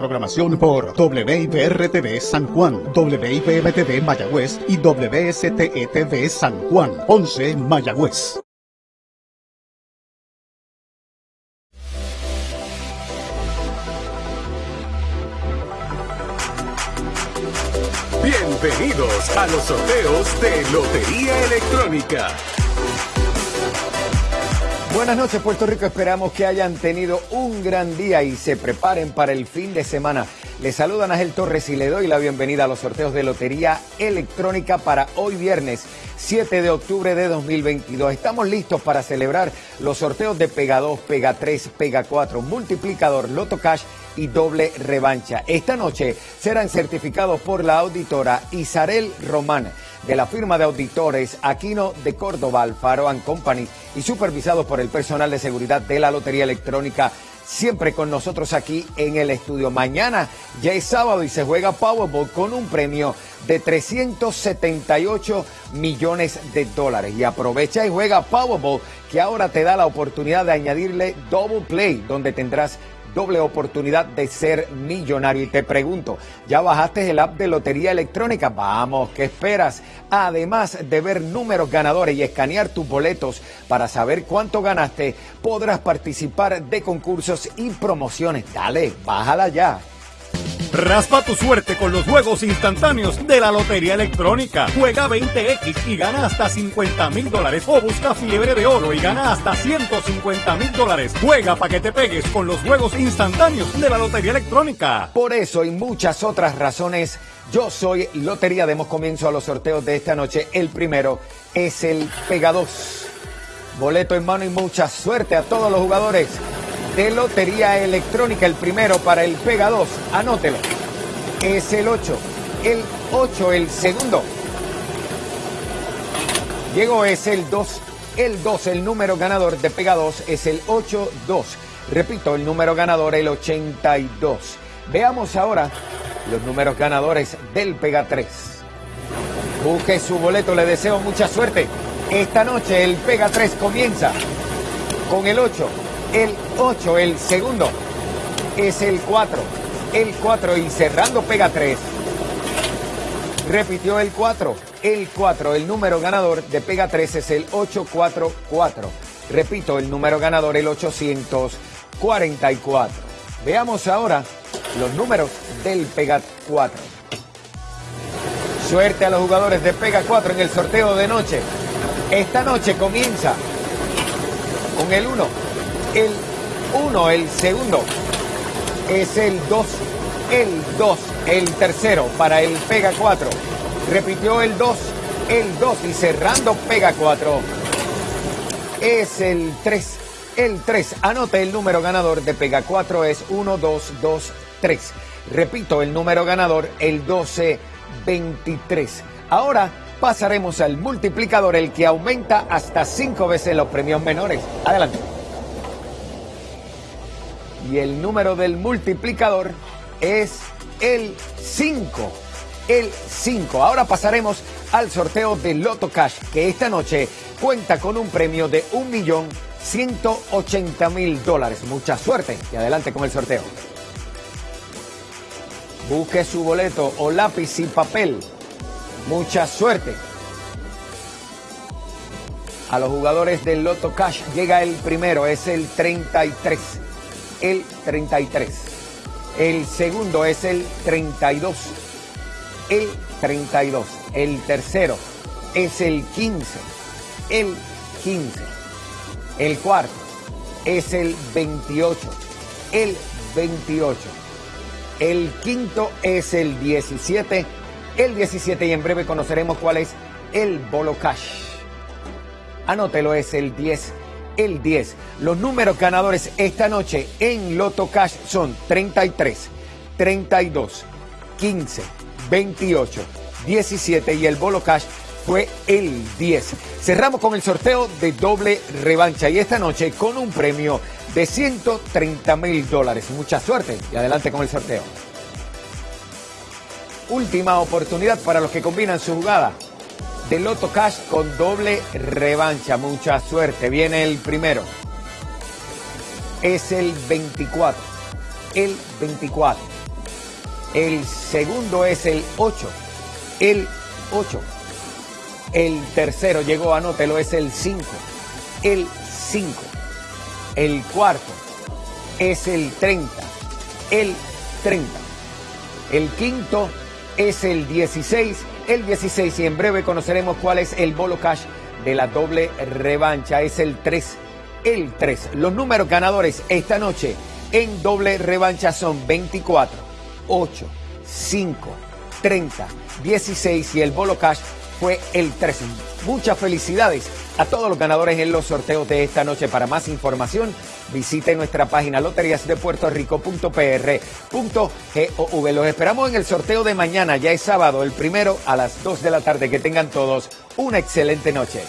Programación por WIPR-TV San Juan, WIPM-TV Mayagüez y WSTE-TV San Juan, 11 Mayagüez. Bienvenidos a los sorteos de Lotería Electrónica. Buenas noches Puerto Rico, esperamos que hayan tenido un gran día y se preparen para el fin de semana. Les saluda Ángel Torres y le doy la bienvenida a los sorteos de Lotería Electrónica para hoy viernes 7 de octubre de 2022. Estamos listos para celebrar los sorteos de Pega 2, Pega 3, Pega 4, Multiplicador, Loto Cash y Doble Revancha. Esta noche serán certificados por la auditora Isarel Román de la firma de auditores Aquino de Córdoba, Alfaro and Company y supervisados por el personal de seguridad de la Lotería Electrónica siempre con nosotros aquí en el estudio. Mañana ya es sábado y se juega Powerball con un premio de 378 millones de dólares. Y aprovecha y juega Powerball que ahora te da la oportunidad de añadirle Double Play, donde tendrás doble oportunidad de ser millonario. Y te pregunto, ¿ya bajaste el app de Lotería Electrónica? Vamos, ¿qué esperas? Además de ver números ganadores y escanear tus boletos para saber cuánto ganaste, podrás participar de concursos y promociones. Dale, bájala ya. Raspa tu suerte con los juegos instantáneos de la Lotería Electrónica. Juega 20X y gana hasta 50 mil dólares. O busca fiebre de oro y gana hasta 150 mil dólares. Juega para que te pegues con los juegos instantáneos de la Lotería Electrónica. Por eso y muchas otras razones, yo soy Lotería. Demos comienzo a los sorteos de esta noche. El primero es el Pega 2. Boleto en mano y mucha suerte a todos los jugadores de Lotería Electrónica. El primero para el Pega 2, anótelo. Es el 8. El 8, el segundo. Llegó, es el 2. El 2, el número ganador de Pega 2 es el 8-2. Repito, el número ganador, el 82. Veamos ahora los números ganadores del Pega 3. Busque su boleto, le deseo mucha suerte. Esta noche el Pega 3 comienza con el 8, el 8, el segundo es el 4, el 4 y cerrando pega 3. Repitió el 4, el 4, el número ganador de pega 3 es el 844. Repito, el número ganador el 844. Veamos ahora los números del pega 4. Suerte a los jugadores de pega 4 en el sorteo de noche. Esta noche comienza con el 1, el 1, el segundo es el 2, el 2, el tercero para el Pega 4. Repitió el 2, el 2 y cerrando Pega 4 es el 3, el 3. Anote el número ganador de Pega 4 es 1, 2, 2, 3. Repito, el número ganador, el 12, 23. Ahora pasaremos al multiplicador, el que aumenta hasta 5 veces los premios menores. Adelante y el número del multiplicador es el 5. El 5. Ahora pasaremos al sorteo de Loto Cash, que esta noche cuenta con un premio de 1.180.000 dólares. Mucha suerte y adelante con el sorteo. Busque su boleto o lápiz y papel. Mucha suerte. A los jugadores del Loto Cash llega el primero, es el 33 el 33. El segundo es el 32. El 32. El tercero es el 15. El 15. El cuarto es el 28. El 28. El quinto es el 17. El 17 y en breve conoceremos cuál es el Bolo Cash. Anótelo, es el 10 el 10. Los números ganadores esta noche en Loto Cash son 33, 32, 15, 28, 17 y el Bolo Cash fue el 10. Cerramos con el sorteo de doble revancha y esta noche con un premio de 130 mil dólares. Mucha suerte y adelante con el sorteo. Última oportunidad para los que combinan su jugada de Loto Cash con doble revancha. Mucha suerte. Viene el primero. Es el 24. El 24. El segundo es el 8. El 8. El tercero llegó, anótelo, es el 5. El 5. El cuarto es el 30. El 30. El quinto es el 16. El 16 y en breve conoceremos cuál es el bolo cash de la doble revancha. Es el 3. El 3. Los números ganadores esta noche en doble revancha son 24, 8, 5, 30, 16 y el bolo cash fue el 13. Muchas felicidades a todos los ganadores en los sorteos de esta noche. Para más información, visite nuestra página loteriasdepuertorico.pr.gov. Los esperamos en el sorteo de mañana, ya es sábado, el primero a las 2 de la tarde. Que tengan todos una excelente noche.